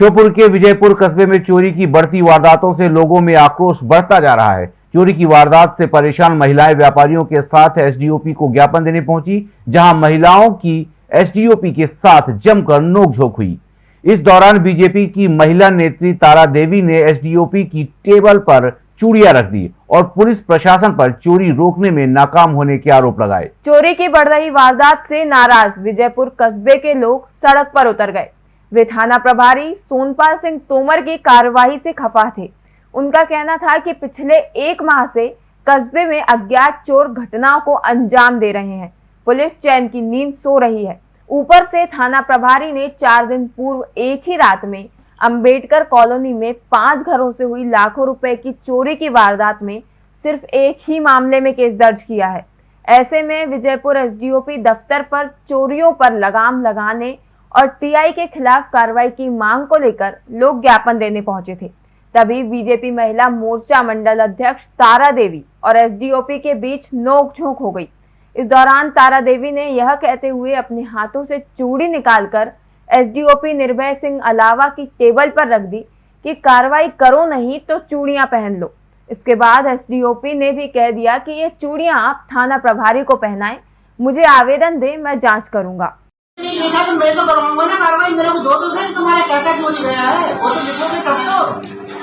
श्योपुर के विजयपुर कस्बे में चोरी की बढ़ती वारदातों से लोगों में आक्रोश बढ़ता जा रहा है। चोरी की वारदात से परेशान महिलाएँ व्यापारियों के साथ एसडीओपी को ज्ञापन देने पहुँची, जहाँ महिलाओं की एसडीओपी के साथ जमकर नोकझोंक हुई। इस दौरान बीजेपी की महिला नेत्री तारा देवी ने एसडीओपी की टेबल पर चूड़िया रख दी और पुलिस प्रशासन पर चोरी रोकने में नाकाम होने के आरोप लगाए। चोरी की बढ़ रही वारदात से नाराज़ विजयपुर कस्बे के लोग सड़क पर उतर गए। वे थाना प्रभारी सोनपाल सिंह तोमर की कार्यवाही से खफा थे। उनका कहना था कि पिछले एक माह से कस्बे में अज्ञात चोर घटनाओं को अंजाम दे रहे हैं। पुलिस चैन की नींद सो रही है। ऊपर से थाना प्रभारी ने चार दिन पूर्व एक ही रात में अंबेडकर कॉलोनी में पाँच घरों से हुई लाखों रुपए की चोरी की वारदात में सिर्फ़ एक ही मामले में केस दर्ज किया है। ऐसे में विजयपुर एसडीओपी दफ्तर पर चोरियों पर लगाम लगाने और टीआई के खिलाफ कार्रवाई की मांग को लेकर लोग ज्ञापन देने पहुँचे थे। तभी बीजेपी महिला मोर्चा मंडल अध्यक्ष तारा देवी और एसडीओपी के बीच नोकझोंक हो गई। इस दौरान तारा देवी ने यह कहते हुए अपने हाथों से चूड़ी निकालकर एसडीओपी निर्भय सिंह अलावा की टेबल पर रख दी कि कार्रवाई करो नहीं तो चूड़ियाँ पहन लो। इसके बाद एसडीओपी ने भी कह दिया कि ये चूड़ियाँ आप थाना प्रभारी को पहनाएँ, मुझे आवेदन दे, मैं जाँच करूँगा। नहीं लिखा तो मैं तो करूँगा। ना कार्रवाई मेरे को दो दो से तुम्हारा क्या क्या चोरी गया है। वो तो लिखोगे तब तो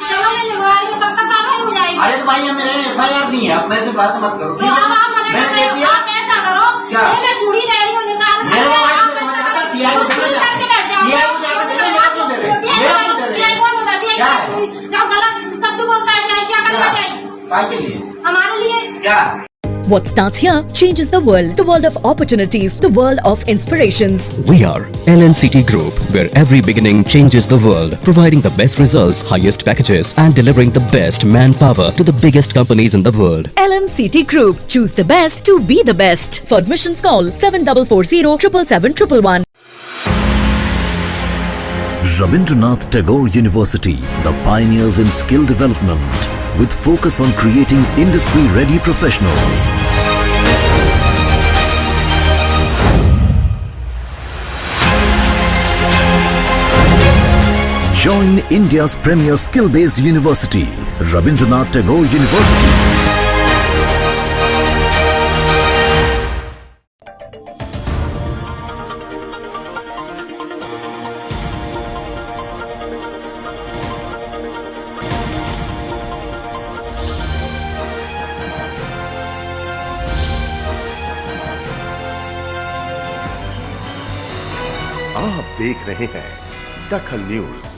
चलो मैं लिखवा रही हूँ तब तक कार्रवाई हो जाएगी। अरे तो भाई मेरे एफ़ आई आर नहीं है। अब मेरे से बात मत करो। तो अब आप मना कर दे रहे हो आप ऐसा करो क्या? मैं चूड़ी ले रही हूँ निकाल कर मेरे को भाई आप मैंने ऐसा कहा को चले करके बैठ को जाकर दे मेरे को दे रहे टीआई मेरे दे रहे टीआई कौन होता है? क्या? है? जब गलत शब्द बोलता है क्या के लिए। हमारे लिए? क्या? What starts here changes the world. The world of opportunities. The world of inspirations. We are LNCT Group, where every beginning changes the world, providing the best results, highest packages, and delivering the best manpower to the biggest companies in the world. LNCT Group. Choose the best to be the best. For admissions call 7440 777 Rabindranath Tagore University, the pioneers in skill development, with focus on creating industry-ready professionals. Join India's premier skill-based university, Rabindranath Tagore University. आप देख रहे हैं दखल news.